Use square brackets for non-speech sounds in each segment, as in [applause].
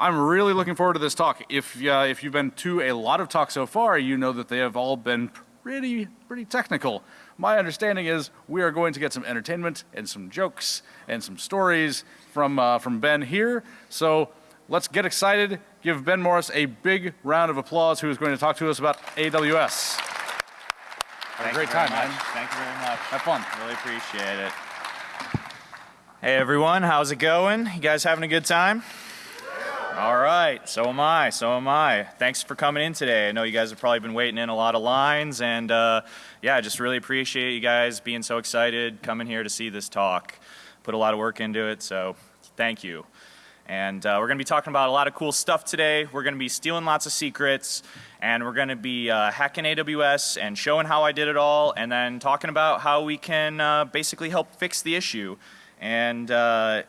I'm really looking forward to this talk. If, uh, if you've been to a lot of talks so far, you know that they have all been pretty, pretty technical. My understanding is we are going to get some entertainment and some jokes and some stories from, uh, from Ben here. So let's get excited. Give Ben Morris a big round of applause who is going to talk to us about AWS. Have a great time, much. man. Thank you very much. Have fun. Really appreciate it. Hey everyone, how's it going? You guys having a good time? All right, so am I, so am I. Thanks for coming in today. I know you guys have probably been waiting in a lot of lines and uh, yeah, I just really appreciate you guys being so excited coming here to see this talk. Put a lot of work into it, so thank you. And uh, we're going to be talking about a lot of cool stuff today. We're going to be stealing lots of secrets and we're going to be uh, hacking AWS and showing how I did it all and then talking about how we can uh, basically help fix the issue. And uh,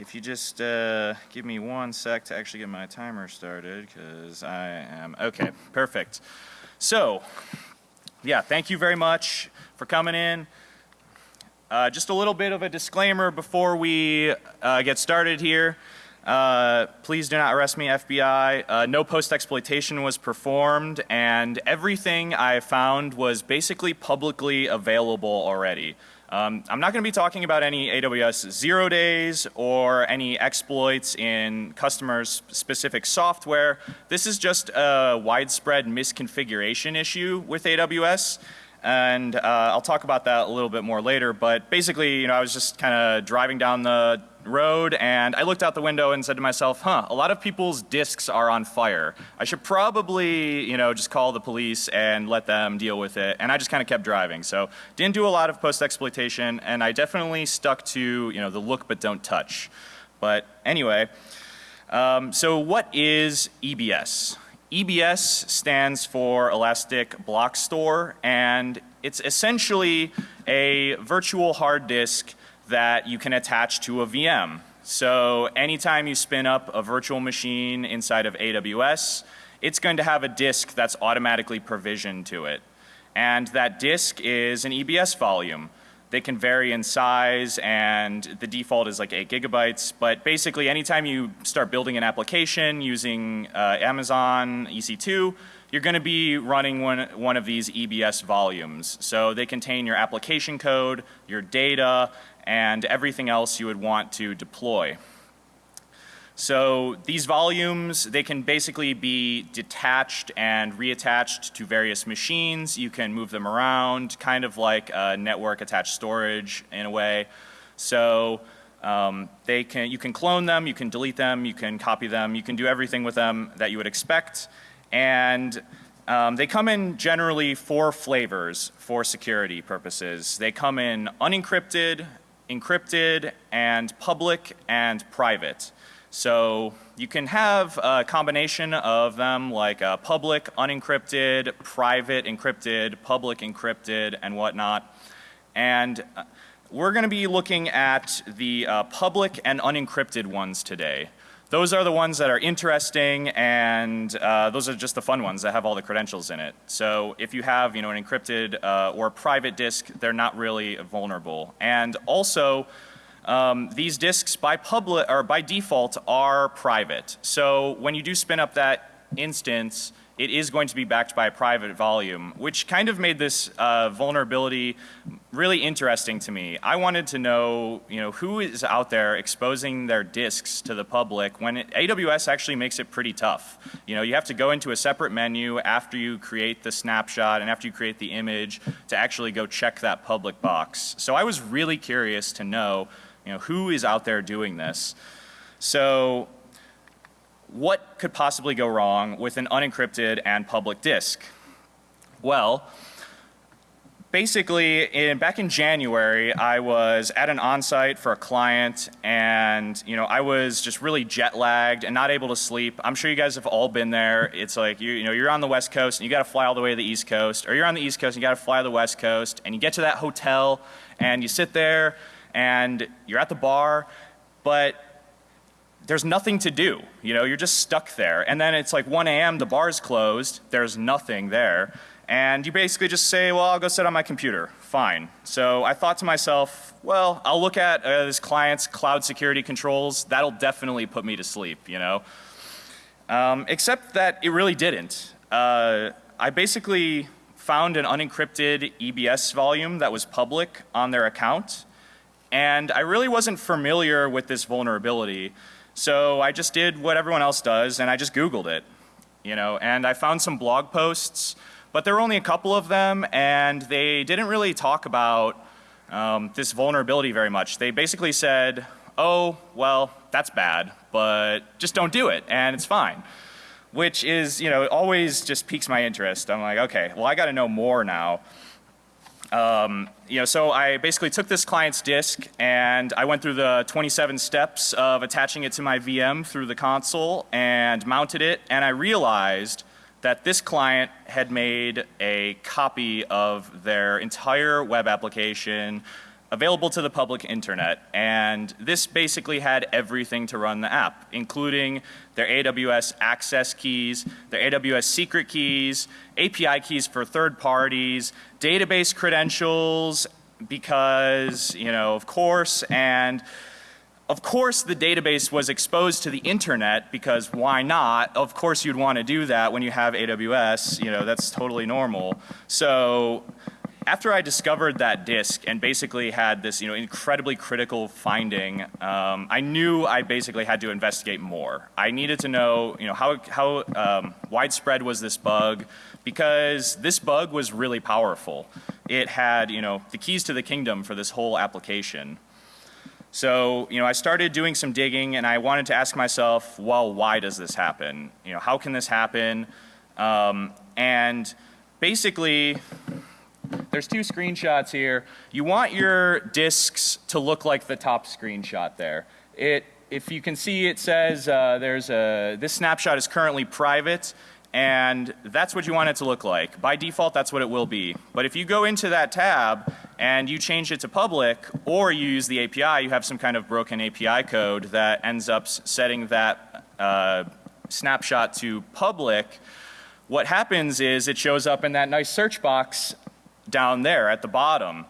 if you just uh, give me one sec to actually get my timer started because I am, okay, perfect. So, yeah, thank you very much for coming in. Uh, just a little bit of a disclaimer before we uh, get started here. Uh, please do not arrest me, FBI. Uh, no post-exploitation was performed and everything I found was basically publicly available already. Um, I'm not going to be talking about any AWS zero days or any exploits in customers specific software. This is just a widespread misconfiguration issue with AWS and uh, I'll talk about that a little bit more later but basically you know I was just kind of driving down the road and I looked out the window and said to myself, huh, a lot of people's discs are on fire. I should probably, you know, just call the police and let them deal with it. And I just kind of kept driving. So didn't do a lot of post exploitation and I definitely stuck to, you know, the look but don't touch. But anyway, um, so what is EBS? EBS stands for Elastic Block Store and it's essentially a virtual hard disk that you can attach to a VM. So anytime you spin up a virtual machine inside of AWS, it's going to have a disk that's automatically provisioned to it. And that disk is an EBS volume. They can vary in size and the default is like 8 gigabytes. But basically anytime you start building an application using uh, Amazon EC2, you're going to be running one, one of these EBS volumes. So they contain your application code, your data, and everything else you would want to deploy. So these volumes, they can basically be detached and reattached to various machines. You can move them around, kind of like a network attached storage in a way. So um, they can, you can clone them, you can delete them, you can copy them, you can do everything with them that you would expect. And um, they come in generally four flavors for security purposes. They come in unencrypted, encrypted, and public and private. So you can have a combination of them like uh, public unencrypted, private encrypted, public encrypted and whatnot. And uh, we're going to be looking at the uh, public and unencrypted ones today. Those are the ones that are interesting and uh, those are just the fun ones that have all the credentials in it. So if you have you know an encrypted uh, or private disk, they're not really vulnerable. And also um, these disks by public or by default are private. So when you do spin up that instance, it is going to be backed by a private volume, which kind of made this uh, vulnerability really interesting to me. I wanted to know, you know, who is out there exposing their disks to the public when it, AWS actually makes it pretty tough. You know, you have to go into a separate menu after you create the snapshot and after you create the image to actually go check that public box. So I was really curious to know you know, who is out there doing this? So what could possibly go wrong with an unencrypted and public disk? Well, basically in, back in January I was at an on-site for a client and you know I was just really jet lagged and not able to sleep. I'm sure you guys have all been there. It's like you, you know you're on the west coast and you got to fly all the way to the east coast or you're on the east coast and you got to fly to the west coast and you get to that hotel and you sit there and you're at the bar, but there's nothing to do. You know, you're just stuck there. And then it's like 1 a.m. the bar's closed. There's nothing there. And you basically just say, well, I'll go sit on my computer. Fine. So I thought to myself, well, I'll look at uh, this client's cloud security controls. That'll definitely put me to sleep, you know. Um, except that it really didn't. Uh, I basically found an unencrypted EBS volume that was public on their account, and I really wasn't familiar with this vulnerability. So I just did what everyone else does, and I just Googled it, you know, and I found some blog posts, but there were only a couple of them, and they didn't really talk about um, this vulnerability very much. They basically said, oh, well, that's bad, but just don't do it, and it's fine. Which is, you know, always just piques my interest. I'm like, okay, well, I got to know more now. Um, you know, so I basically took this client's disk and I went through the 27 steps of attaching it to my VM through the console and mounted it. And I realized that this client had made a copy of their entire web application available to the public internet and this basically had everything to run the app including their AWS access keys, their AWS secret keys, API keys for third parties, database credentials because you know of course and of course the database was exposed to the internet because why not? Of course you'd want to do that when you have AWS, you know, that's totally normal. So after I discovered that disk and basically had this, you know, incredibly critical finding, um, I knew I basically had to investigate more. I needed to know, you know, how, how um, widespread was this bug because this bug was really powerful. It had, you know, the keys to the kingdom for this whole application. So, you know, I started doing some digging and I wanted to ask myself, well, why does this happen? You know, how can this happen? Um, and basically, there's two screenshots here. You want your disks to look like the top screenshot there. It, if you can see it says uh, there's a, this snapshot is currently private and that's what you want it to look like. By default that's what it will be. But if you go into that tab and you change it to public or you use the API, you have some kind of broken API code that ends up setting that uh, snapshot to public, what happens is it shows up in that nice search box down there at the bottom.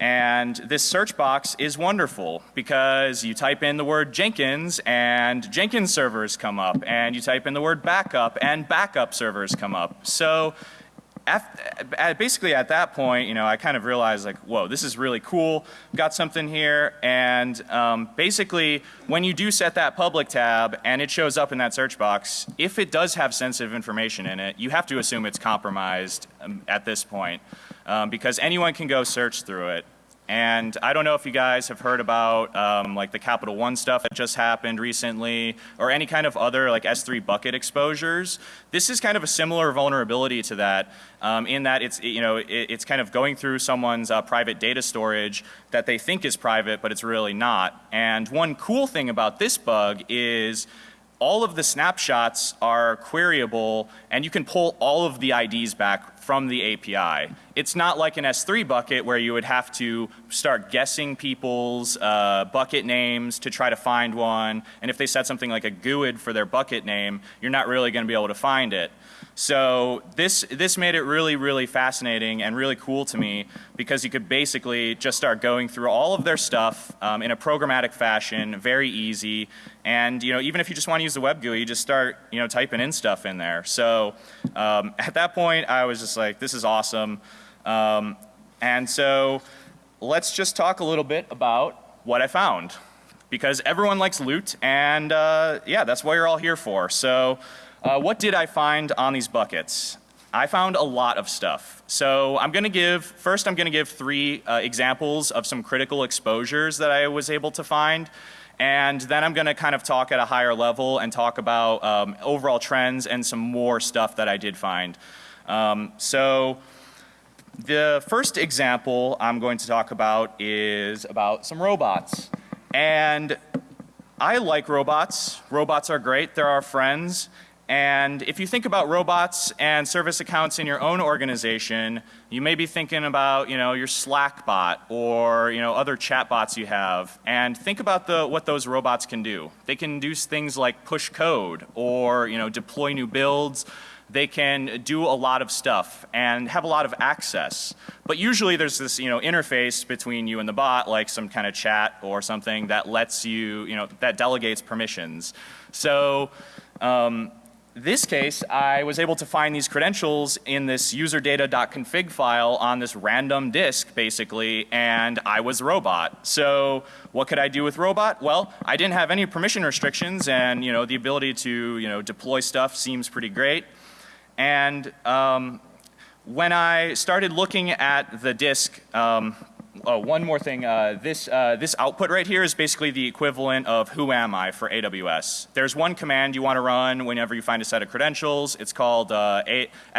And this search box is wonderful because you type in the word Jenkins and Jenkins servers come up and you type in the word backup and backup servers come up. So at, basically at that point, you know, I kind of realized like, whoa, this is really cool. Got something here and um, basically when you do set that public tab and it shows up in that search box, if it does have sensitive information in it, you have to assume it's compromised um, at this point um, because anyone can go search through it. And I don't know if you guys have heard about um, like the Capital One stuff that just happened recently or any kind of other like S3 bucket exposures. This is kind of a similar vulnerability to that um, in that it's, you know, it, it's kind of going through someone's uh, private data storage that they think is private but it's really not. And one cool thing about this bug is all of the snapshots are queryable and you can pull all of the IDs back from the API. It's not like an S3 bucket where you would have to start guessing people's uh, bucket names to try to find one and if they set something like a GUID for their bucket name you're not really going to be able to find it. So this, this made it really, really fascinating and really cool to me because you could basically just start going through all of their stuff um, in a programmatic fashion, very easy. And you know, even if you just want to use the web GUI, you just start you know typing in stuff in there. So um, [laughs] at that point, I was just like, this is awesome. Um, and so let's just talk a little bit about what I found because everyone likes loot and uh, yeah, that's what you're all here for. So uh, what did I find on these buckets? I found a lot of stuff. So I'm going to give, first I'm going to give three uh, examples of some critical exposures that I was able to find. And then I'm going to kind of talk at a higher level and talk about um, overall trends and some more stuff that I did find. Um, so the first example I'm going to talk about is about some robots. And I like robots. Robots are great. They're our friends. And if you think about robots and service accounts in your own organization, you may be thinking about, you know, your Slack bot or, you know, other chat bots you have. And think about the, what those robots can do. They can do things like push code or, you know, deploy new builds. They can do a lot of stuff and have a lot of access. But usually there's this, you know, interface between you and the bot, like some kind of chat or something that lets you, you know, that delegates permissions. So, um, this case, I was able to find these credentials in this userdata.config file on this random disk, basically, and I was robot. So what could I do with robot? Well, I didn't have any permission restrictions, and you know the ability to you know deploy stuff seems pretty great. And um, when I started looking at the disk, um, oh, one more thing. Uh, this, uh, this output right here is basically the equivalent of who am I for AWS. There's one command you want to run whenever you find a set of credentials. It's called uh,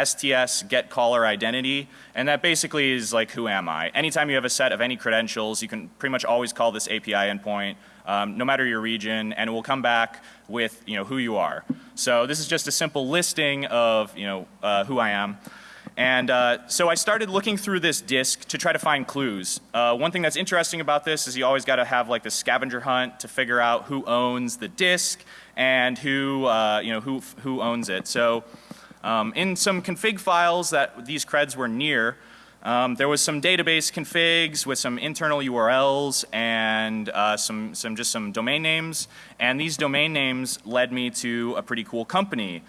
STS get caller identity. And that basically is like who am I. Anytime you have a set of any credentials, you can pretty much always call this API endpoint. Um, no matter your region, and it will come back with you know who you are. So this is just a simple listing of you know uh, who I am. And uh, so I started looking through this disk to try to find clues. Uh, one thing that's interesting about this is you always got to have like the scavenger hunt to figure out who owns the disk and who, uh, you know, who, who owns it. So um, in some config files that these creds were near, um, there was some database configs with some internal URLs and uh, some, some just some domain names. And these domain names led me to a pretty cool company.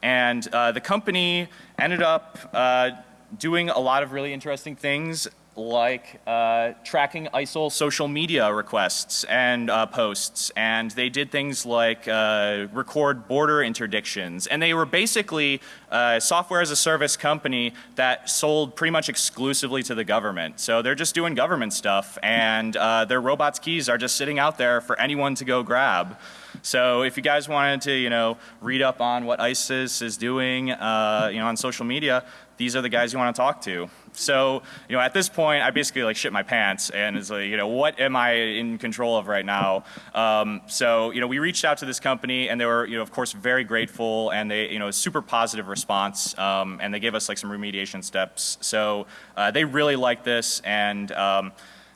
And uh, the company ended up uh, doing a lot of really interesting things like uh, tracking ISIL social media requests and uh, posts. And they did things like uh, record border interdictions. And they were basically a software as a service company that sold pretty much exclusively to the government. So they're just doing government stuff and uh, their robots keys are just sitting out there for anyone to go grab. So if you guys wanted to, you know, read up on what ISIS is doing, uh, you know, on social media, these are the guys you want to talk to. So, you know, at this point, I basically like shit my pants and it's like, you know, what am I in control of right now? Um, so, you know, we reached out to this company and they were, you know, of course, very grateful and they, you know, super positive response um, and they gave us like some remediation steps. So uh, they really like this and um,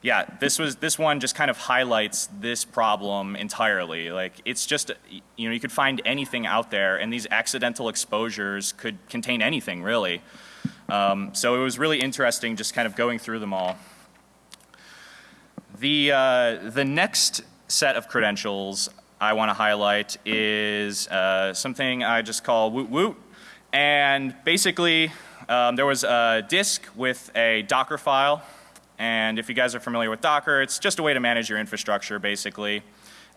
yeah, this was this one just kind of highlights this problem entirely. Like it's just you know you could find anything out there, and these accidental exposures could contain anything really. Um, so it was really interesting just kind of going through them all. The uh, the next set of credentials I want to highlight is uh, something I just call Woot Woot, and basically um, there was a disk with a Docker file and if you guys are familiar with Docker, it's just a way to manage your infrastructure basically.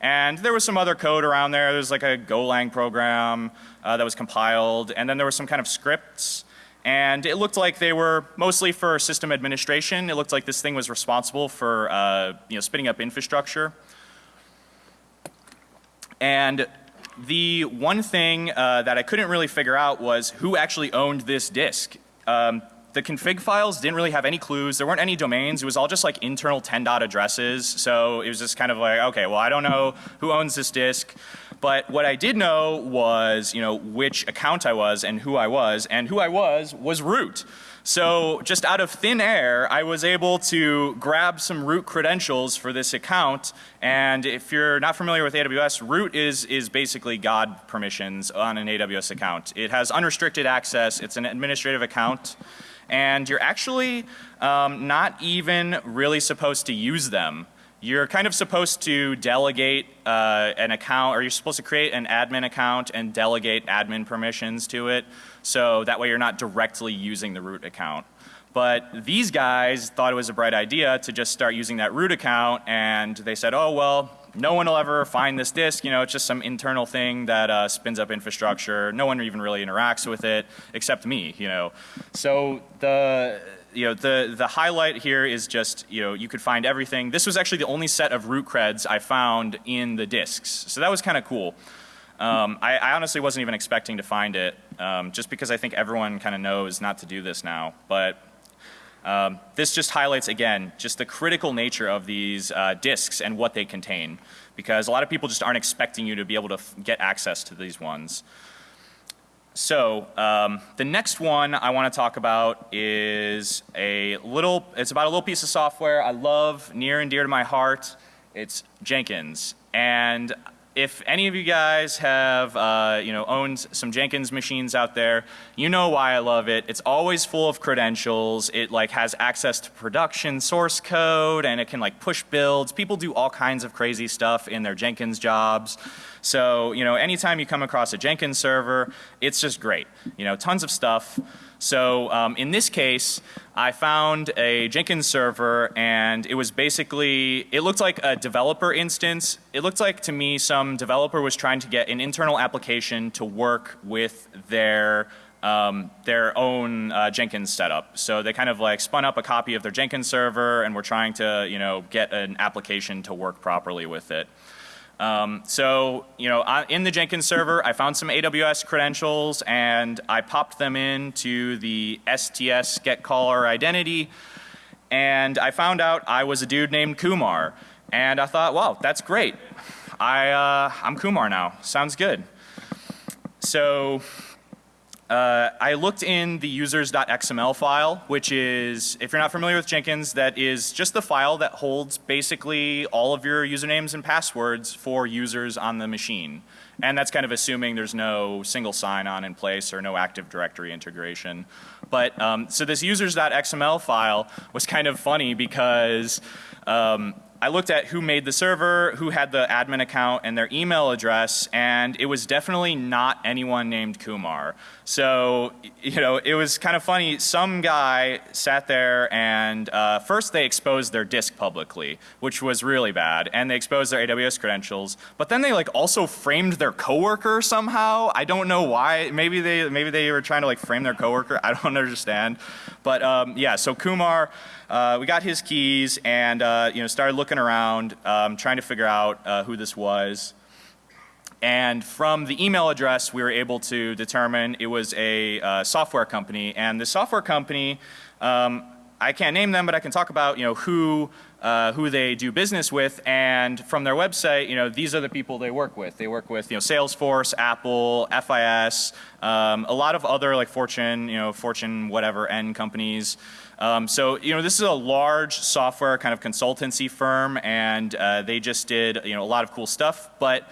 And there was some other code around there. There was like a Golang program uh, that was compiled. And then there were some kind of scripts. And it looked like they were mostly for system administration. It looked like this thing was responsible for uh, you know, spinning up infrastructure. And the one thing uh, that I couldn't really figure out was who actually owned this disk. Um, the config files didn't really have any clues. There weren't any domains. It was all just like internal 10 dot addresses. So it was just kind of like, okay, well, I don't know who owns this disk. But what I did know was, you know, which account I was and who I was. And who I was was root. So just out of thin air, I was able to grab some root credentials for this account. And if you're not familiar with AWS, root is, is basically God permissions on an AWS account. It has unrestricted access. It's an administrative account and you're actually um, not even really supposed to use them. You're kind of supposed to delegate uh, an account or you're supposed to create an admin account and delegate admin permissions to it so that way you're not directly using the root account. But these guys thought it was a bright idea to just start using that root account and they said, oh well, no one will ever find this disk. You know, it's just some internal thing that uh, spins up infrastructure. No one even really interacts with it except me. You know, so the you know the the highlight here is just you know you could find everything. This was actually the only set of root creds I found in the disks, so that was kind of cool. Um, I, I, honestly wasn't even expecting to find it, um, just because I think everyone kind of knows not to do this now. But um, this just highlights again just the critical nature of these uh, disks and what they contain because a lot of people just aren't expecting you to be able to get access to these ones. So um, the next one I want to talk about is a little, it's about a little piece of software I love near and dear to my heart. It's Jenkins. And if any of you guys have, uh, you know, owned some Jenkins machines out there, you know why I love it. It's always full of credentials. It like has access to production source code and it can like push builds. People do all kinds of crazy stuff in their Jenkins jobs. So, you know, anytime you come across a Jenkins server, it's just great. You know, tons of stuff. So um, in this case, I found a Jenkins server and it was basically, it looked like a developer instance. It looked like to me some developer was trying to get an internal application to work with their um, their own uh, Jenkins setup. So they kind of like spun up a copy of their Jenkins server and were trying to, you know, get an application to work properly with it. Um, so, you know, I, in the Jenkins server, I found some AWS credentials and I popped them into the STS get caller identity and I found out I was a dude named Kumar. And I thought, wow, that's great. I, uh, I'm Kumar now. Sounds good. So uh, I looked in the users.xml file, which is, if you're not familiar with Jenkins, that is just the file that holds basically all of your usernames and passwords for users on the machine. And that's kind of assuming there's no single sign-on in place or no Active Directory integration. But um, so this users.xml file was kind of funny because um, I looked at who made the server, who had the admin account and their email address and it was definitely not anyone named Kumar. So, you know, it was kind of funny. Some guy sat there and uh, first they exposed their disk publicly, which was really bad and they exposed their AWS credentials. But then they like also framed their coworker somehow. I don't know why. Maybe they, maybe they were trying to like frame their coworker. I don't [laughs] understand. But um, yeah, so Kumar, uh, we got his keys and uh, you know started looking around, um, trying to figure out uh, who this was. And from the email address, we were able to determine it was a uh, software company. And the software company, um, I can't name them, but I can talk about you know who uh, who they do business with and from their website you know these are the people they work with. They work with you know Salesforce, Apple, FIS, um, a lot of other like Fortune you know Fortune whatever N companies. Um, so you know this is a large software kind of consultancy firm and uh, they just did you know a lot of cool stuff but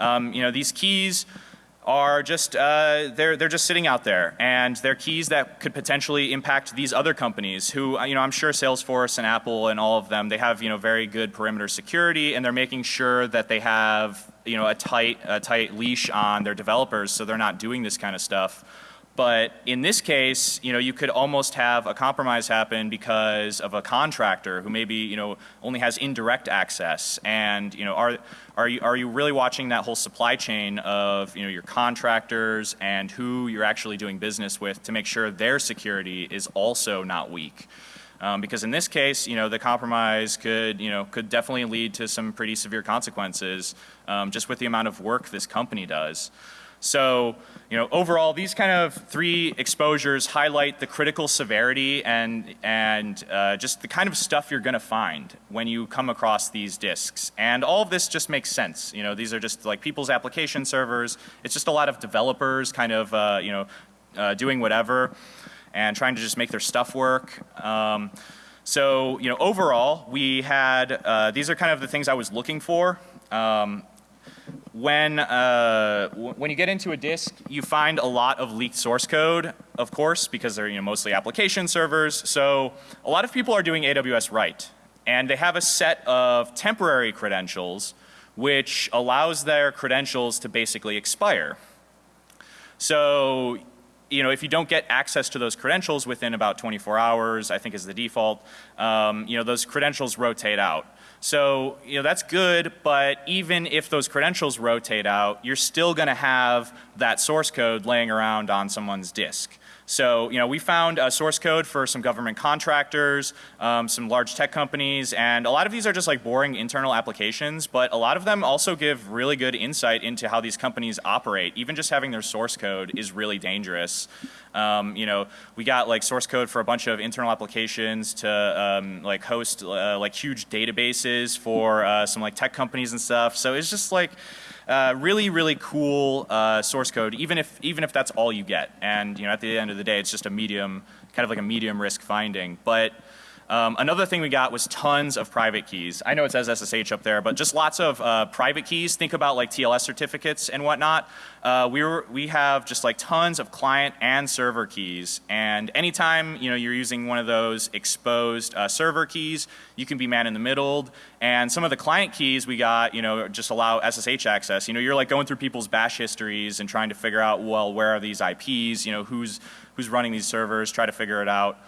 um, you know these keys are just uh, they're they're just sitting out there and they're keys that could potentially impact these other companies who you know I'm sure Salesforce and Apple and all of them they have you know very good perimeter security and they're making sure that they have you know a tight a tight leash on their developers so they're not doing this kind of stuff. But in this case, you know, you could almost have a compromise happen because of a contractor who maybe, you know, only has indirect access. And, you know, are, are, you, are you really watching that whole supply chain of, you know, your contractors and who you're actually doing business with to make sure their security is also not weak? Um, because in this case, you know, the compromise could, you know, could definitely lead to some pretty severe consequences um, just with the amount of work this company does. So, you know, overall these kind of three exposures highlight the critical severity and, and uh, just the kind of stuff you're going to find when you come across these disks. And all of this just makes sense. You know, these are just like people's application servers. It's just a lot of developers kind of, uh, you know, uh, doing whatever and trying to just make their stuff work. Um, so, you know, overall we had, uh, these are kind of the things I was looking for. Um, when, uh, when you get into a disk, you find a lot of leaked source code, of course, because they're you know, mostly application servers. So a lot of people are doing AWS right. And they have a set of temporary credentials which allows their credentials to basically expire. So you know, if you don't get access to those credentials within about 24 hours, I think is the default, um, you know, those credentials rotate out. So, you know, that's good, but even if those credentials rotate out, you're still going to have that source code laying around on someone's disk. So, you know, we found a source code for some government contractors, um, some large tech companies, and a lot of these are just like boring internal applications, but a lot of them also give really good insight into how these companies operate. Even just having their source code is really dangerous. Um, you know, we got like source code for a bunch of internal applications to um, like host uh, like huge databases for uh, some like tech companies and stuff. So it's just like, uh, really, really cool uh, source code, even if even if that's all you get. And you know, at the end of the day, it's just a medium, kind of like a medium risk finding. But Um, another thing we got was tons of private keys. I know it says SSH up there, but just lots of uh, private keys. Think about like TLS certificates and whatnot. Uh, we, were, we have just like tons of client and server keys. And anytime you know, you're using one of those exposed uh, server keys, you can be man in the middle. And some of the client keys we got, you know, just allow SSH access. You know, you're like going through people's bash histories and trying to figure out, well, where are these IPs? You know, who's, who's running these servers, try to figure it out.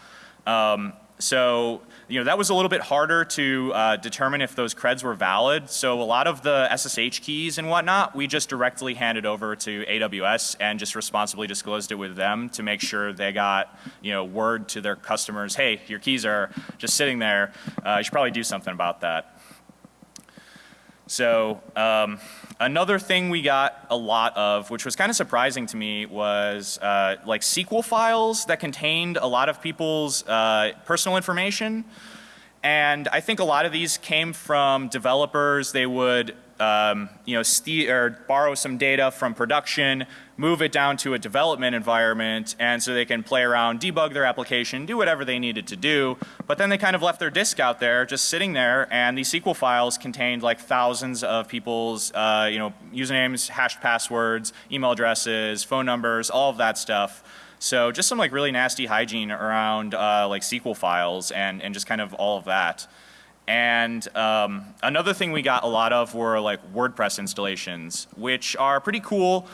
Um, so, you know, that was a little bit harder to uh, determine if those creds were valid. So a lot of the SSH keys and whatnot, we just directly handed over to AWS and just responsibly disclosed it with them to make sure they got, you know, word to their customers, hey, your keys are just sitting there. Uh, you should probably do something about that. So um, another thing we got a lot of, which was kind of surprising to me, was uh, like SQL files that contained a lot of people's uh, personal information. And I think a lot of these came from developers. They would um, you know, borrow some data from production, move it down to a development environment, and so they can play around, debug their application, do whatever they needed to do. But then they kind of left their disk out there, just sitting there, and these SQL files contained like thousands of people's, uh, you know, usernames, hashed passwords, email addresses, phone numbers, all of that stuff. So just some like really nasty hygiene around uh, like SQL files and, and just kind of all of that. And um, another thing we got a lot of were like WordPress installations, which are pretty cool.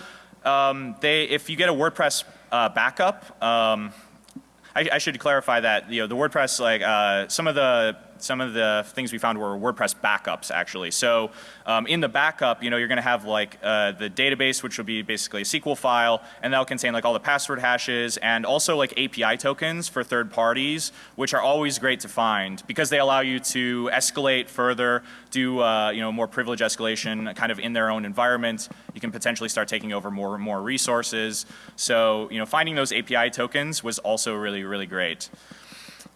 Um, they, if you get a WordPress uh, backup, um, I, I, should clarify that you know the WordPress like uh, some of the some of the things we found were WordPress backups actually. So um, in the backup, you know, you're going to have like uh, the database, which will be basically a SQL file, and that'll contain like all the password hashes and also like API tokens for third parties, which are always great to find because they allow you to escalate further, do uh, you know more privilege escalation kind of in their own environment. You can potentially start taking over more more resources. So you know, finding those API tokens was also really really great.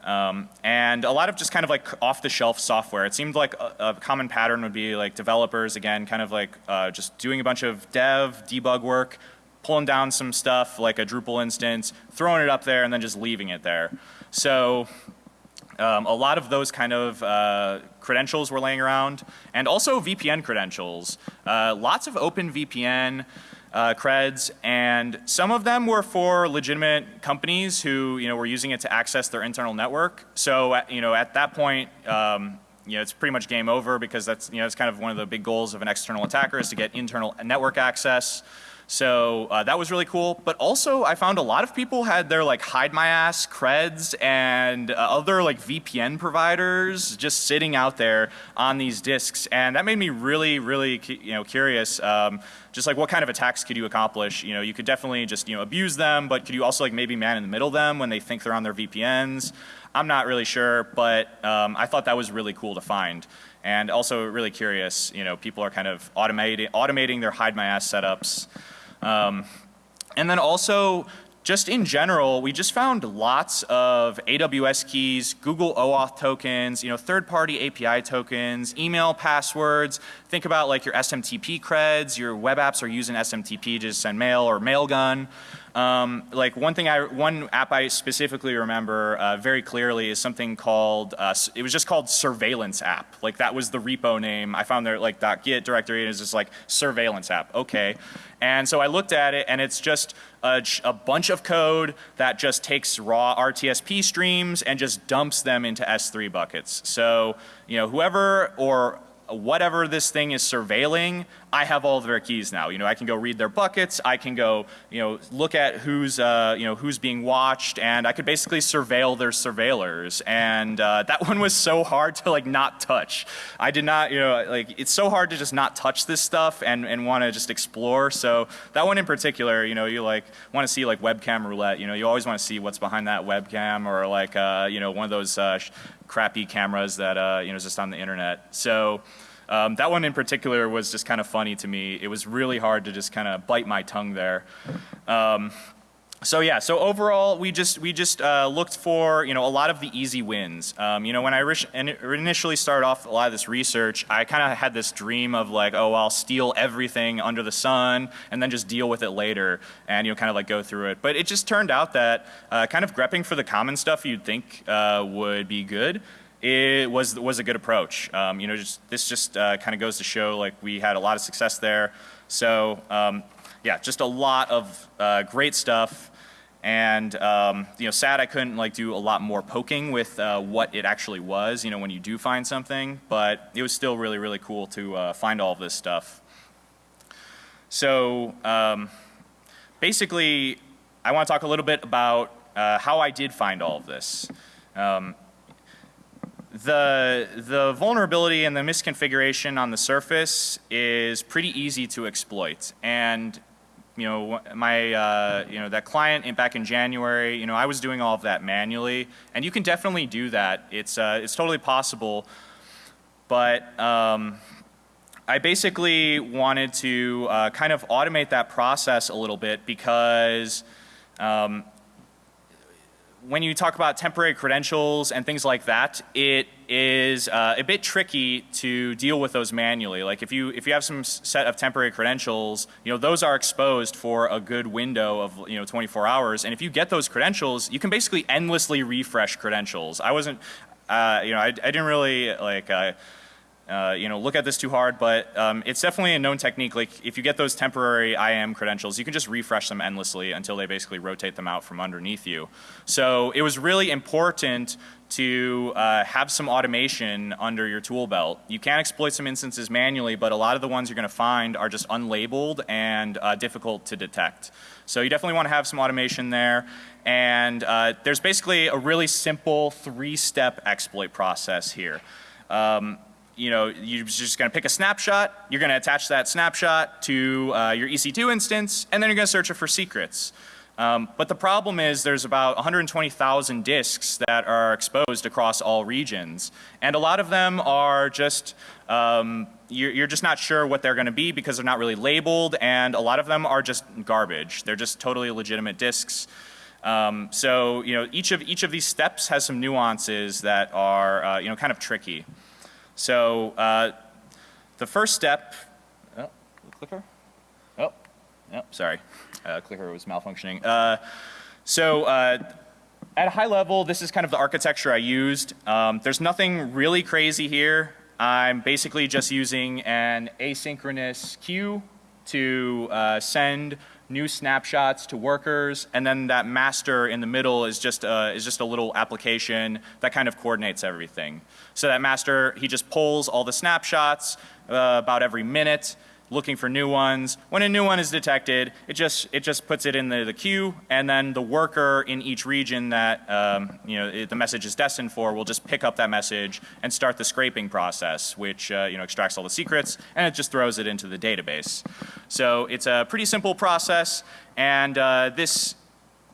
Um, and a lot of just kind of like off the shelf software. It seemed like a, a common pattern would be like developers again kind of like uh, just doing a bunch of dev, debug work, pulling down some stuff like a Drupal instance, throwing it up there and then just leaving it there. So um, a lot of those kind of uh, credentials were laying around and also VPN credentials. Uh, lots of open VPN uh, creds, and some of them were for legitimate companies who you know were using it to access their internal network. So you know at that point, um, you know it's pretty much game over because that's you know it's kind of one of the big goals of an external attacker is to get internal network access. So uh, that was really cool. But also I found a lot of people had their like hide my ass creds and uh, other like VPN providers just sitting out there on these disks. And that made me really, really you know, curious. Um, just like what kind of attacks could you accomplish? You know, you could definitely just you know abuse them, but could you also like maybe man in the middle them when they think they're on their VPNs? I'm not really sure, but um, I thought that was really cool to find. And also really curious, you know, people are kind of automating, automating their hide my ass setups. Um, and then also just in general, we just found lots of AWS keys, Google OAuth tokens, you know, third-party API tokens, email passwords. Think about like your SMTP creds. Your web apps are using SMTP to send mail or Mailgun. Um, like one thing I, one app I specifically remember uh, very clearly is something called, uh, it was just called surveillance app. Like that was the repo name. I found their like .git directory and it's just like surveillance app. Okay. And so I looked at it and it's just a, a, bunch of code that just takes raw RTSP streams and just dumps them into S3 buckets. So, you know, whoever or whatever this thing is surveilling, I have all of their keys now. You know, I can go read their buckets. I can go, you know, look at who's, uh, you know, who's being watched, and I could basically surveil their surveillors. And uh, that [laughs] one was so hard to like not touch. I did not, you know, like it's so hard to just not touch this stuff and and want to just explore. So that one in particular, you know, you like want to see like webcam roulette. You know, you always want to see what's behind that webcam or like, uh, you know, one of those uh, crappy cameras that uh, you know is just on the internet. So um, that one in particular was just kind of funny to me. It was really hard to just kind of bite my tongue there. Um, so yeah, so overall, we just we just uh, looked for you know a lot of the easy wins. Um, you know, when I initially started off a lot of this research, I kind of had this dream of like, oh, I'll steal everything under the sun and then just deal with it later, and you know, kind of like go through it. But it just turned out that uh, kind of grepping for the common stuff you'd think uh, would be good it was was a good approach. Um, you know, just this just uh, kind of goes to show like we had a lot of success there. So um, yeah, just a lot of uh, great stuff. And um, you know, sad I couldn't like do a lot more poking with uh, what it actually was. You know, when you do find something, but it was still really really cool to uh, find all of this stuff. So um, basically, I want to talk a little bit about uh, how I did find all of this. The, the vulnerability and the misconfiguration on the surface is pretty easy to exploit. And you know, my, uh, you know, that client in, back in January, you know, I was doing all of that manually, and you can definitely do that. It's, uh, it's totally possible, but um, I basically wanted to uh, kind of automate that process a little bit because um, when you talk about temporary credentials and things like that, it is uh, a bit tricky to deal with those manually. Like if you if you have some set of temporary credentials, you know those are exposed for a good window of you know 24 hours, and if you get those credentials, you can basically endlessly refresh credentials. I wasn't, uh, you know, I, I didn't really like. Uh, uh, you know, look at this too hard, but um, it's definitely a known technique. Like if you get those temporary IAM credentials, you can just refresh them endlessly until they basically rotate them out from underneath you. So it was really important to uh, have some automation under your tool belt. You can exploit some instances manually, but a lot of the ones you're going to find are just unlabeled and uh, difficult to detect. So you definitely want to have some automation there. And uh, there's basically a really simple three-step exploit process here. Um, you know, you're just going to pick a snapshot, you're going to attach that snapshot to uh, your EC2 instance, and then you're going to search it for secrets. Um, but the problem is there's about 120,000 disks that are exposed across all regions. And a lot of them are just, um, you're, you're, just not sure what they're going to be because they're not really labeled and a lot of them are just garbage. They're just totally legitimate disks. Um, so, you know, each of, each of these steps has some nuances that are, uh, you know, kind of tricky. So uh, the first step, oh, clicker? Oh, oh sorry. Uh, clicker was malfunctioning. Uh, so uh, at a high level, this is kind of the architecture I used. Um, there's nothing really crazy here. I'm basically just using an asynchronous queue to uh, send new snapshots to workers, and then that master in the middle is just a, is just a little application that kind of coordinates everything. So that master, he just pulls all the snapshots uh, about every minute, looking for new ones. When a new one is detected, it just it just puts it in the, the queue, and then the worker in each region that um, you know it, the message is destined for will just pick up that message and start the scraping process, which uh, you know extracts all the secrets and it just throws it into the database. So it's a pretty simple process, and uh, this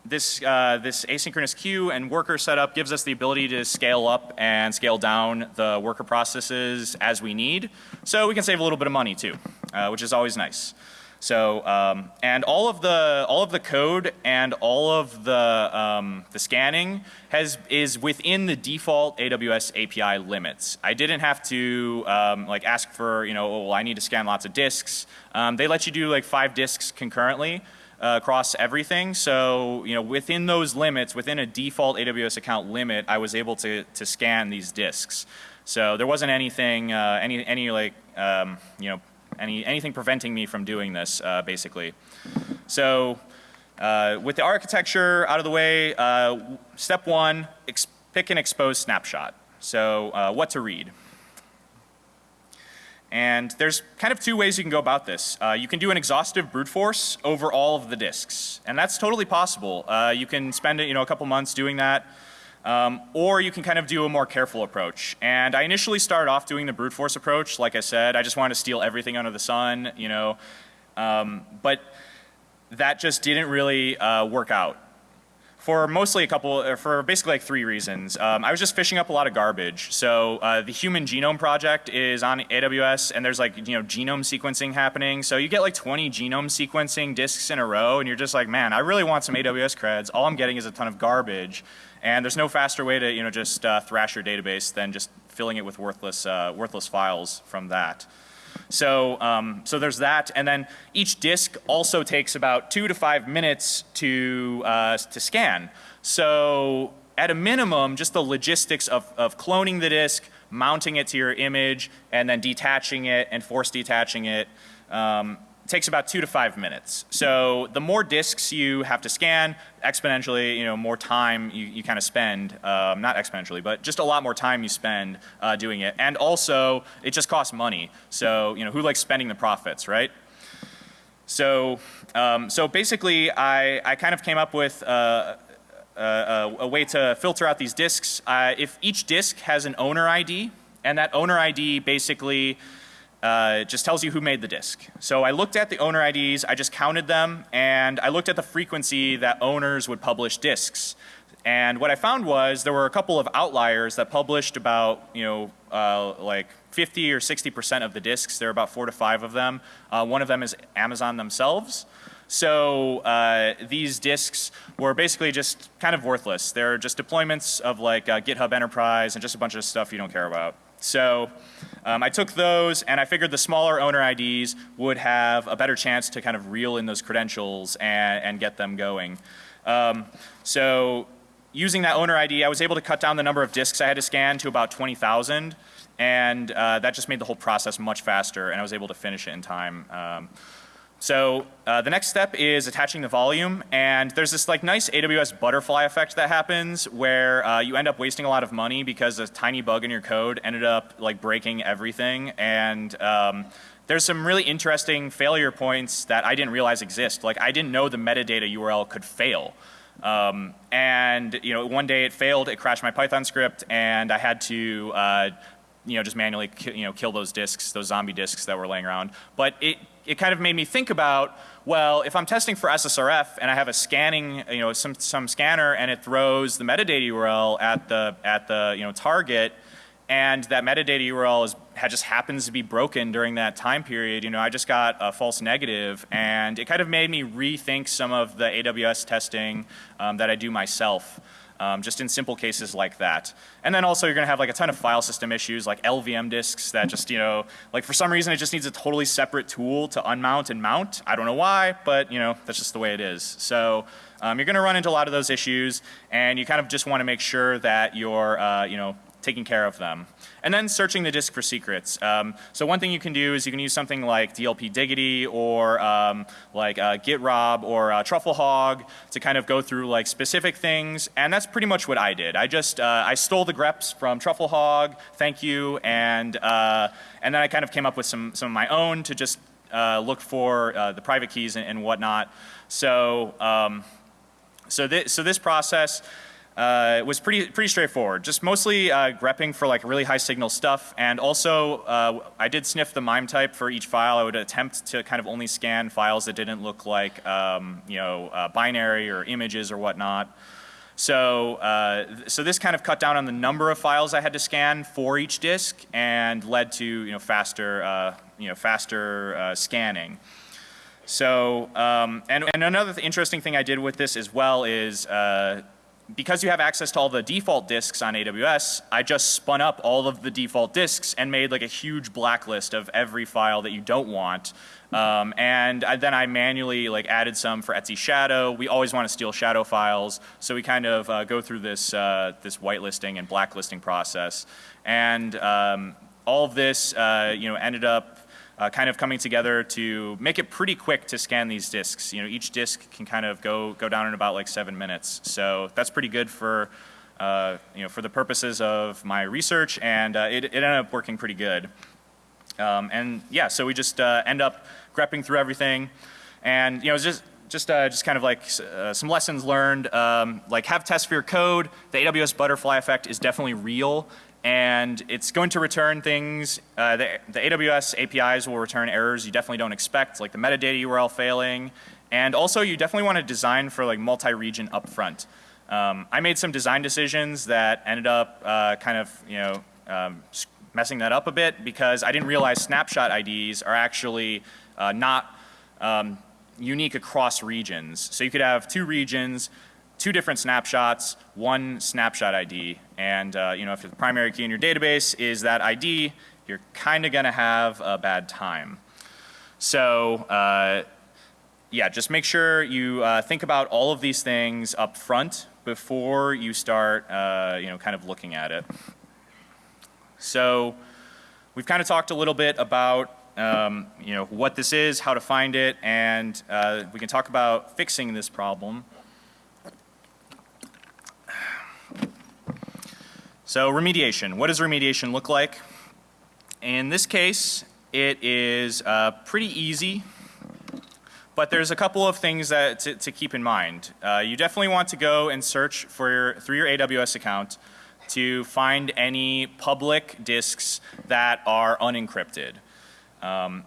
this, uh, this asynchronous queue and worker setup gives us the ability to scale up and scale down the worker processes as we need. So we can save a little bit of money too, uh, which is always nice. So, um, and all of the, all of the code and all of the, um, the scanning has, is within the default AWS API limits. I didn't have to, um, like ask for, you know, oh, well, I need to scan lots of disks. Um, they let you do like five disks concurrently uh, across everything. So, you know, within those limits, within a default AWS account limit, I was able to, to scan these disks. So there wasn't anything, uh, any, any like, um, you know, any, anything preventing me from doing this, uh, basically. So uh, with the architecture out of the way, uh, step one, pick an exposed snapshot. So uh, what to read. And there's kind of two ways you can go about this. Uh, you can do an exhaustive brute force over all of the disks. And that's totally possible. Uh, you can spend you know, a couple months doing that. Um, or you can kind of do a more careful approach. And I initially started off doing the brute force approach. Like I said, I just wanted to steal everything under the sun, you know. Um, but that just didn't really uh, work out. For mostly a couple, for basically like three reasons. Um, I was just fishing up a lot of garbage. So uh, the Human Genome Project is on AWS, and there's like you know genome sequencing happening. So you get like 20 genome sequencing disks in a row, and you're just like, man, I really want some AWS creds. All I'm getting is a ton of garbage, and there's no faster way to you know just uh, thrash your database than just filling it with worthless uh, worthless files from that. So, um, so there's that, and then each disk also takes about two to five minutes to uh, to scan. So, at a minimum, just the logistics of, of cloning the disk, mounting it to your image, and then detaching it and force detaching it. Um, takes about two to five minutes. So the more disks you have to scan, exponentially, you know, more time you, you kind of spend, um, not exponentially, but just a lot more time you spend uh, doing it. And also, it just costs money. So, you know, who likes spending the profits, right? So, um, so basically, I, I kind of came up with uh, a, a, way to filter out these disks. Uh, if each disk has an owner ID, and that owner ID basically uh, it just tells you who made the disk. So I looked at the owner IDs, I just counted them, and I looked at the frequency that owners would publish disks. And what I found was there were a couple of outliers that published about, you know, uh, like 50 or 60 percent of the disks. There are about four to five of them. Uh, one of them is Amazon themselves. So uh, these disks were basically just kind of worthless. They're just deployments of like uh, GitHub Enterprise and just a bunch of stuff you don't care about. So um, I took those and I figured the smaller owner IDs would have a better chance to kind of reel in those credentials and, and get them going. Um, so using that owner ID, I was able to cut down the number of disks I had to scan to about 20,000 and uh, that just made the whole process much faster and I was able to finish it in time. Um, so uh, the next step is attaching the volume and there's this like nice AWS butterfly effect that happens where uh, you end up wasting a lot of money because a tiny bug in your code ended up like breaking everything and um, there's some really interesting failure points that I didn't realize exist. Like I didn't know the metadata URL could fail. Um, and you know one day it failed, it crashed my Python script and I had to uh, you know just manually you know kill those disks, those zombie disks that were laying around. But it it kind of made me think about, well, if I'm testing for SSRF and I have a scanning, you know, some, some scanner and it throws the metadata URL at the, at the, you know, target and that metadata URL is, just happens to be broken during that time period, you know, I just got a false negative. And it kind of made me rethink some of the AWS testing um, that I do myself um, just in simple cases like that. And then also you're going to have like a ton of file system issues like LVM disks that just, you know, like for some reason it just needs a totally separate tool to unmount and mount. I don't know why, but you know, that's just the way it is. So um, you're going to run into a lot of those issues and you kind of just want to make sure that you're, uh, you know, taking care of them. And then searching the disk for secrets. Um, so one thing you can do is you can use something like DLP Diggity or um, like uh, GitRob or uh, Trufflehog to kind of go through like specific things. And that's pretty much what I did. I just, uh, I stole the greps from Trufflehog, thank you, and, uh, and then I kind of came up with some, some of my own to just uh, look for uh, the private keys and, and whatnot. So, um, so, th so this process, uh, it was pretty pretty straightforward. Just mostly uh, grepping for like really high signal stuff, and also uh, I did sniff the MIME type for each file. I would attempt to kind of only scan files that didn't look like um, you know uh, binary or images or whatnot. So uh, so this kind of cut down on the number of files I had to scan for each disk, and led to you know faster uh, you know faster scanning. So um, and and another interesting thing I did with this as well is because you have access to all the default disks on AWS, I just spun up all of the default disks and made like a huge blacklist of every file that you don't want. Um, and I, then I manually like added some for etc/shadow. We always want to steal shadow files, so we kind of uh, go through this uh, this whitelisting and blacklisting process. And um, all of this, uh, you know, ended up uh, kind of coming together to make it pretty quick to scan these disks. You know, each disk can kind of go, go down in about like seven minutes. So that's pretty good for, uh, you know, for the purposes of my research and uh, it, it, ended up working pretty good. Um, and yeah, so we just uh, end up grepping through everything and you know, just just uh, just kind of like uh, some lessons learned. Um, like have tests for your code. The AWS butterfly effect is definitely real and it's going to return things, uh, the, the, AWS APIs will return errors you definitely don't expect, like the metadata URL failing, and also you definitely want to design for like multi-region upfront. Um, I made some design decisions that ended up uh, kind of, you know, um, messing that up a bit because I didn't realize snapshot IDs are actually uh, not um, unique across regions. So you could have two regions, two different snapshots, one snapshot ID. And uh, you know, if the primary key in your database is that ID, you're kind of going to have a bad time. So uh, yeah, just make sure you uh, think about all of these things up front before you start, uh, you know, kind of looking at it. So we've kind of talked a little bit about, um, you know, what this is, how to find it, and uh, we can talk about fixing this problem. So remediation, what does remediation look like? In this case, it is uh, pretty easy but there's a couple of things that to, to keep in mind. Uh, you definitely want to go and search for your, through your AWS account to find any public disks that are unencrypted. Um,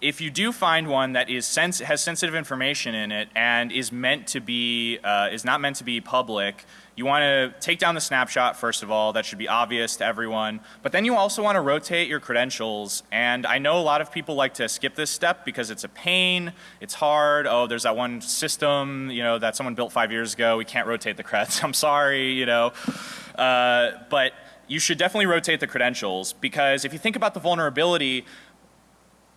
if you do find one that is sens has sensitive information in it and is meant to be uh, is not meant to be public, you want to take down the snapshot first of all. That should be obvious to everyone. But then you also want to rotate your credentials. And I know a lot of people like to skip this step because it's a pain. It's hard. Oh, there's that one system you know that someone built five years ago. We can't rotate the creds. [laughs] I'm sorry. You know, uh, but you should definitely rotate the credentials because if you think about the vulnerability,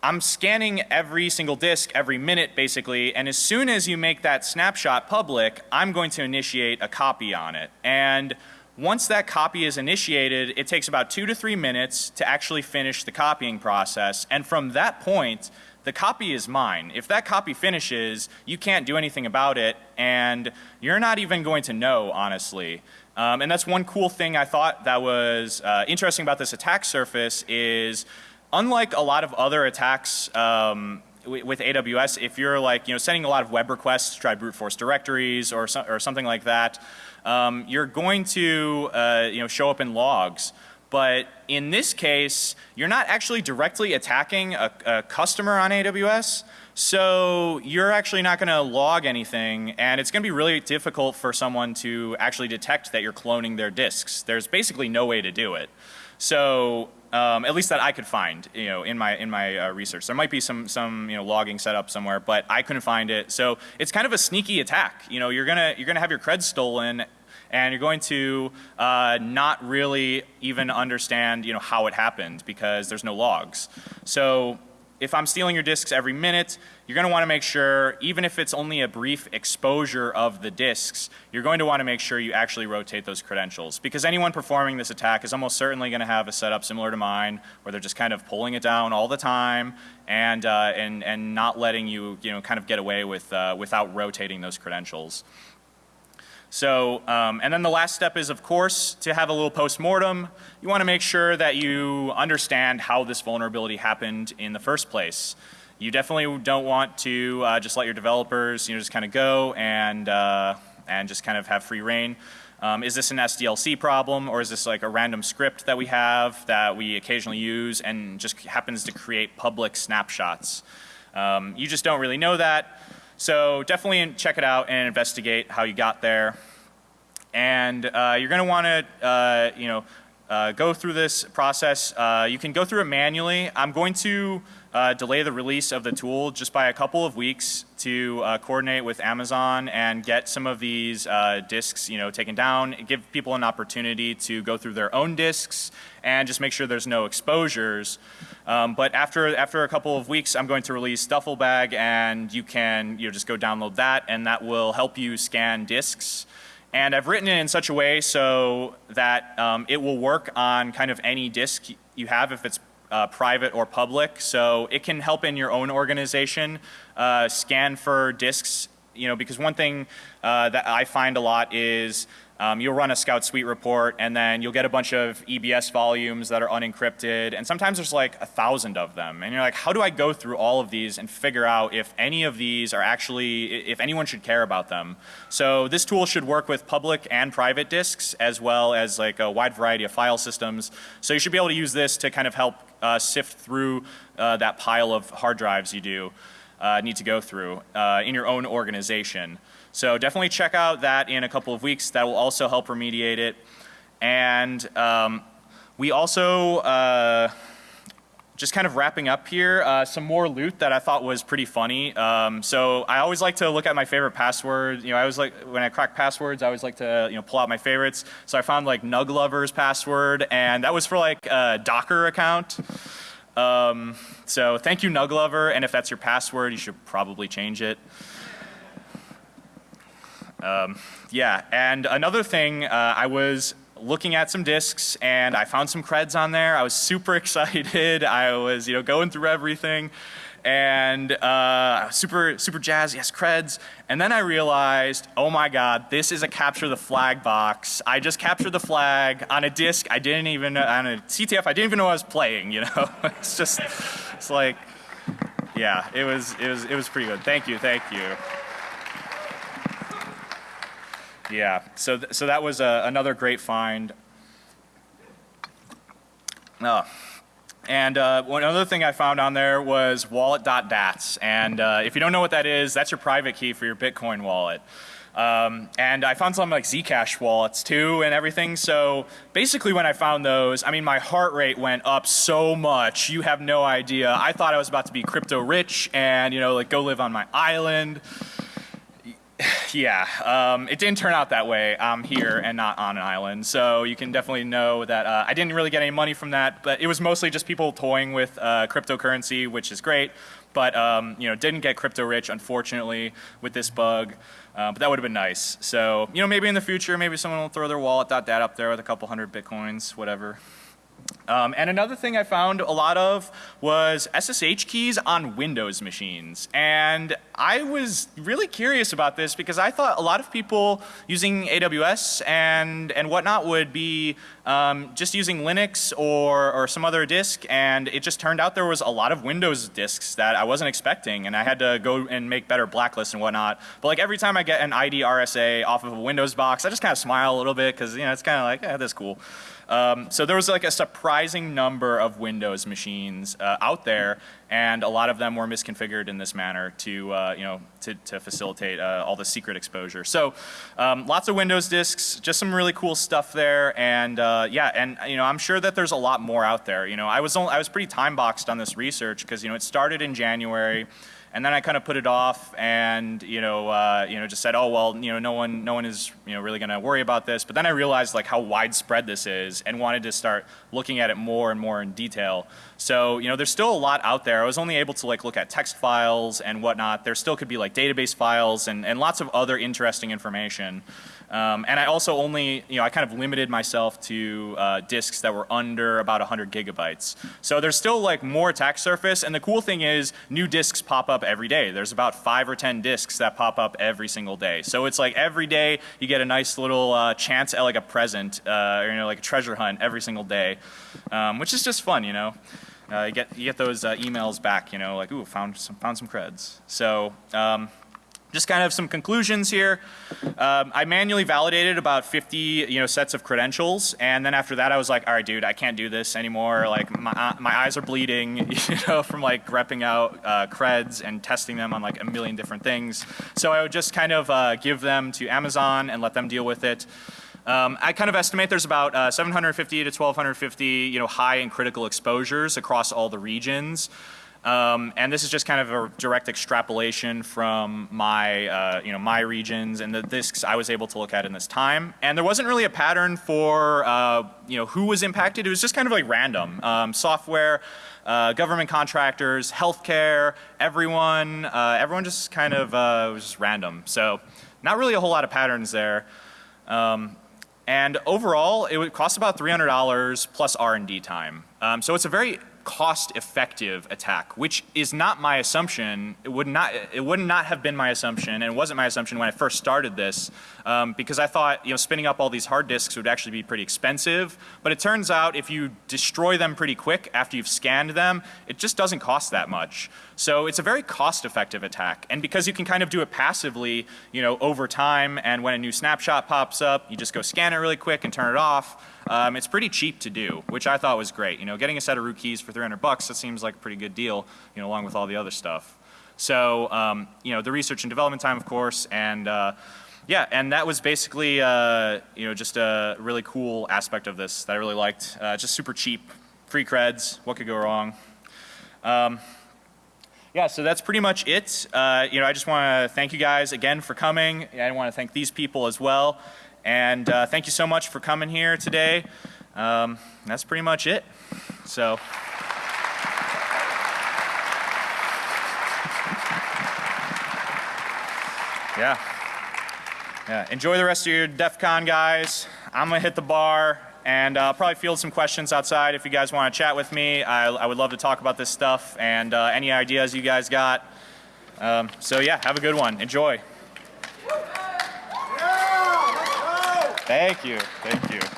I'm scanning every single disk every minute basically, and as soon as you make that snapshot public, I'm going to initiate a copy on it. And once that copy is initiated, it takes about two to three minutes to actually finish the copying process. And from that point, the copy is mine. If that copy finishes, you can't do anything about it, and you're not even going to know, honestly. Um, and that's one cool thing I thought that was uh, interesting about this attack surface is unlike a lot of other attacks um, with AWS, if you're like, you know, sending a lot of web requests to try brute force directories or, so, or something like that, um, you're going to, uh, you know, show up in logs. But in this case, you're not actually directly attacking a, a customer on AWS. So you're actually not going to log anything and it's going to be really difficult for someone to actually detect that you're cloning their disks. There's basically no way to do it. So um, at least that I could find, you know, in my in my uh, research. There might be some some you know logging set up somewhere, but I couldn't find it. So it's kind of a sneaky attack. You know, you're gonna you're gonna have your creds stolen, and you're going to uh, not really even understand you know how it happened because there's no logs. So if I'm stealing your disks every minute, you're going to want to make sure, even if it's only a brief exposure of the disks, you're going to want to make sure you actually rotate those credentials. Because anyone performing this attack is almost certainly going to have a setup similar to mine, where they're just kind of pulling it down all the time and, uh, and, and not letting you, you know, kind of get away with, uh, without rotating those credentials. So, um, and then the last step is, of course, to have a little post-mortem. You want to make sure that you understand how this vulnerability happened in the first place. You definitely don't want to uh, just let your developers, you know, just kind of go and, uh, and just kind of have free rein. Um, is this an SDLC problem or is this like a random script that we have that we occasionally use and just happens to create public snapshots? Um, you just don't really know that. So definitely check it out and investigate how you got there. And uh, you're going to want to, uh, you know, uh, go through this process. Uh, you can go through it manually. I'm going to uh, delay the release of the tool just by a couple of weeks to uh, coordinate with Amazon and get some of these uh, disks, you know, taken down. Give people an opportunity to go through their own disks and just make sure there's no exposures. Um, but after after a couple of weeks, I'm going to release Dufflebag, and you can you know just go download that, and that will help you scan disks. And I've written it in such a way so that um, it will work on kind of any disk you have if it's uh, private or public. So it can help in your own organization uh, scan for disks, you know, because one thing uh, that I find a lot is um, you'll run a Scout Suite report and then you'll get a bunch of EBS volumes that are unencrypted and sometimes there's like a thousand of them and you're like how do I go through all of these and figure out if any of these are actually, if anyone should care about them. So this tool should work with public and private disks as well as like a wide variety of file systems. So you should be able to use this to kind of help uh, sift through uh, that pile of hard drives you do uh, need to go through uh, in your own organization. So definitely check out that in a couple of weeks. That will also help remediate it. And um, we also, uh, just kind of wrapping up here, uh, some more loot that I thought was pretty funny. Um, so I always like to look at my favorite passwords. You know, I always like, when I crack passwords, I always like to, you know, pull out my favorites. So I found like Nug Lover's password, and that was for like a Docker account. Um, so thank you, Nug Lover, and if that's your password, you should probably change it. Um, yeah, and another thing, uh, I was looking at some discs and I found some creds on there. I was [laughs] super excited. I was, you know, going through everything and uh, super, super jazz, yes, creds. And then I realized, oh my God, this is a capture the flag box. I just captured the flag on a disc I didn't even, on a CTF I didn't even know I was playing, you know? [laughs] it's just, it's like, yeah, it was, it was, it was pretty good. Thank you, thank you. Yeah, so, th so that was uh, another great find. Oh. And uh, one other thing I found on there was wallet.dats. And uh, if you don't know what that is, that's your private key for your Bitcoin wallet. Um, and I found some like Zcash wallets too and everything. So basically when I found those, I mean my heart rate went up so much. You have no idea. I thought I was about to be crypto rich and you know like go live on my island. [sighs] Yeah, um, it didn't turn out that way. I'm here and not on an island, so you can definitely know that uh, I didn't really get any money from that, but it was mostly just people toying with uh, cryptocurrency, which is great, but um, you know, didn't get crypto rich, unfortunately, with this bug. Uh, but that would have been nice. So, you know, maybe in the future, maybe someone will throw their wallet.dat up there with a couple hundred bitcoins, whatever. Um, and another thing I found a lot of was SSH keys on Windows machines. And I was really curious about this because I thought a lot of people using AWS and, and whatnot would be um, just using Linux or, or some other disk. And it just turned out there was a lot of Windows disks that I wasn't expecting. And I had to go and make better blacklists and whatnot. But like every time I get an id_rsa off of a Windows box, I just kind of smile a little bit because you know, it's kind of like, yeah, that's cool. Um, so there was like a surprising number of Windows machines uh, out there and a lot of them were misconfigured in this manner to, uh, you know, to, to facilitate uh, all the secret exposure. So um, lots of Windows disks, just some really cool stuff there and uh, yeah, and you know, I'm sure that there's a lot more out there. You know, I was, only, I was pretty time boxed on this research because you know, it started in January. And then I kind of put it off and, you know, uh, you know, just said, oh, well, you know, no one, no one is, you know, really going to worry about this. But then I realized like how widespread this is and wanted to start looking at it more and more in detail. So, you know, there's still a lot out there. I was only able to like look at text files and whatnot. There still could be like database files and, and lots of other interesting information. Um, and I also only, you know, I kind of limited myself to uh, disks that were under about 100 gigabytes. So there's still like more attack surface and the cool thing is new disks pop up every day. There's about five or 10 disks that pop up every single day. So it's like every day you get a nice little uh, chance at like a present, uh, or you know, like a treasure hunt every single day, um, which is just fun, you know. Uh, you get you get those uh, emails back, you know, like ooh, found some found some creds. So um, just kind of some conclusions here. Um, I manually validated about 50 you know sets of credentials and then after that I was like all right dude I can't do this anymore like my, uh, my eyes are bleeding [laughs] you know from like repping out uh, creds and testing them on like a million different things. So I would just kind of uh, give them to Amazon and let them deal with it. Um, I kind of estimate there's about uh, 750 to 1250 you know high and critical exposures across all the regions. Um, and this is just kind of a direct extrapolation from my, uh, you know, my regions and the disks I was able to look at in this time. And there wasn't really a pattern for, uh, you know, who was impacted. It was just kind of like random. Um, software, uh, government contractors, healthcare, everyone, uh, everyone just kind of uh, was just random. So not really a whole lot of patterns there. Um, and overall, it would cost about $300 plus R&D time. Um, so it's a very cost-effective attack, which is not my assumption. It would not, it would not have been my assumption, and it wasn't my assumption when I first started this, um, because I thought, you know, spinning up all these hard disks would actually be pretty expensive. But it turns out if you destroy them pretty quick after you've scanned them, it just doesn't cost that much. So it's a very cost-effective attack, and because you can kind of do it passively, you know, over time, and when a new snapshot pops up, you just go scan it really quick and turn it off. Um, it's pretty cheap to do, which I thought was great. You know, getting a set of root keys for 300 bucks, that seems like a pretty good deal, you know, along with all the other stuff. So, um, you know, the research and development time, of course, and uh, yeah, and that was basically, uh, you know, just a really cool aspect of this that I really liked. Uh, just super cheap, free creds. What could go wrong? Um, yeah, so that's pretty much it. Uh, you know, I just want to thank you guys again for coming. I want to thank these people as well. And uh, thank you so much for coming here today. Um, that's pretty much it. So. Yeah. Yeah. Enjoy the rest of your DEF CON, guys. I'm going to hit the bar and uh, probably field some questions outside if you guys want to chat with me. I, I would love to talk about this stuff and uh, any ideas you guys got. Um, so, yeah, have a good one. Enjoy. Thank you. Thank you.